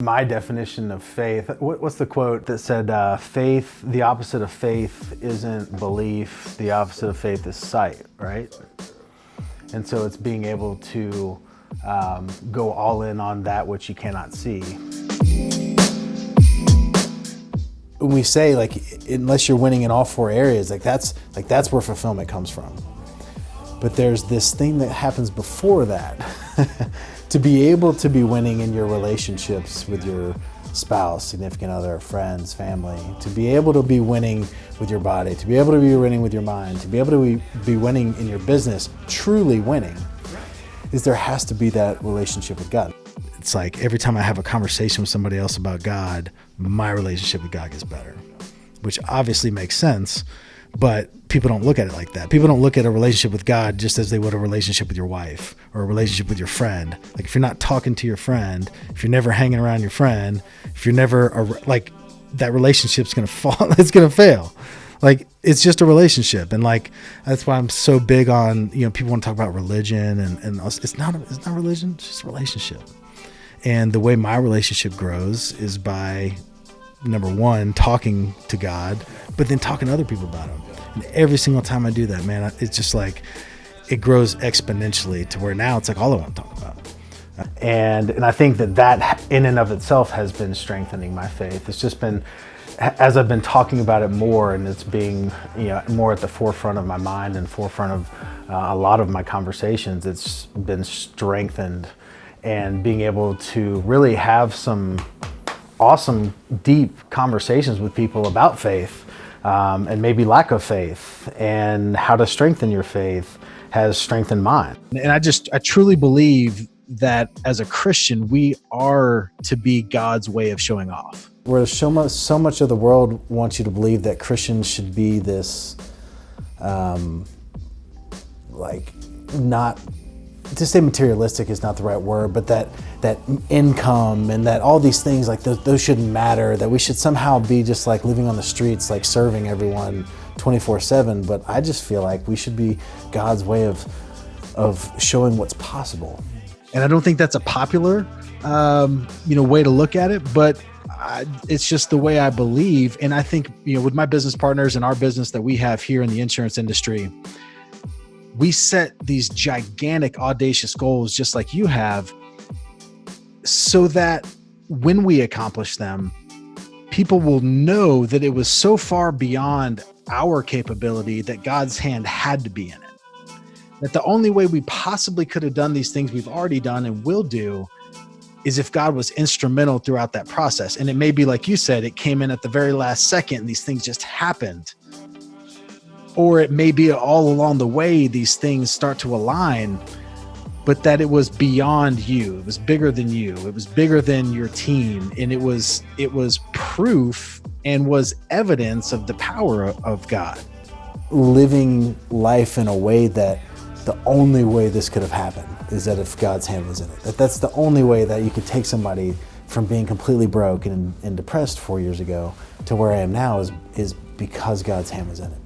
My definition of faith, what's the quote that said, uh, faith, the opposite of faith isn't belief, the opposite of faith is sight, right? And so it's being able to um, go all in on that which you cannot see. When we say like, unless you're winning in all four areas, like that's, like that's where fulfillment comes from. But there's this thing that happens before that. to be able to be winning in your relationships with your spouse, significant other, friends, family, to be able to be winning with your body, to be able to be winning with your mind, to be able to be, winning in your business, truly winning, is there has to be that relationship with God. It's like every time I have a conversation with somebody else about God, my relationship with God gets better, which obviously makes sense but people don't look at it like that. People don't look at a relationship with God just as they would a relationship with your wife or a relationship with your friend. Like if you're not talking to your friend, if you're never hanging around your friend, if you're never a, like that relationship's going to fall, it's going to fail. Like it's just a relationship. And like, that's why I'm so big on, you know, people want to talk about religion and, and it's not, it's not religion, it's just a relationship. And the way my relationship grows is by number one, talking to God, but then talking to other people about Him. And every single time I do that, man, it's just like it grows exponentially to where now it's like all I want to talk about. And and I think that that in and of itself has been strengthening my faith. It's just been as I've been talking about it more and it's being you know more at the forefront of my mind and forefront of uh, a lot of my conversations, it's been strengthened and being able to really have some awesome, deep conversations with people about faith um, and maybe lack of faith and how to strengthen your faith has strengthened mine. And I just, I truly believe that as a Christian, we are to be God's way of showing off. Where so much, so much of the world wants you to believe that Christians should be this, um, like, not to say materialistic is not the right word, but that that income and that all these things like those, those shouldn't matter. That we should somehow be just like living on the streets, like serving everyone 24/7. But I just feel like we should be God's way of of showing what's possible. And I don't think that's a popular, um, you know, way to look at it, but I, it's just the way I believe. And I think, you know, with my business partners and our business that we have here in the insurance industry, we set these gigantic, audacious goals, just like you have, so that when we accomplish them, people will know that it was so far beyond our capability that God's hand had to be in it. That the only way we possibly could have done these things we've already done and will do is if God was instrumental throughout that process. And it may be like you said, it came in at the very last second and these things just happened or it may be all along the way these things start to align but that it was beyond you. It was bigger than you. It was bigger than your team. And it was it was proof and was evidence of the power of god. Living life in a way that the only way this could have happened is that if god's hand was in it. That that's the only way that you could take somebody from being completely broke and, and depressed four years ago to where i am now is is because god's hand was in it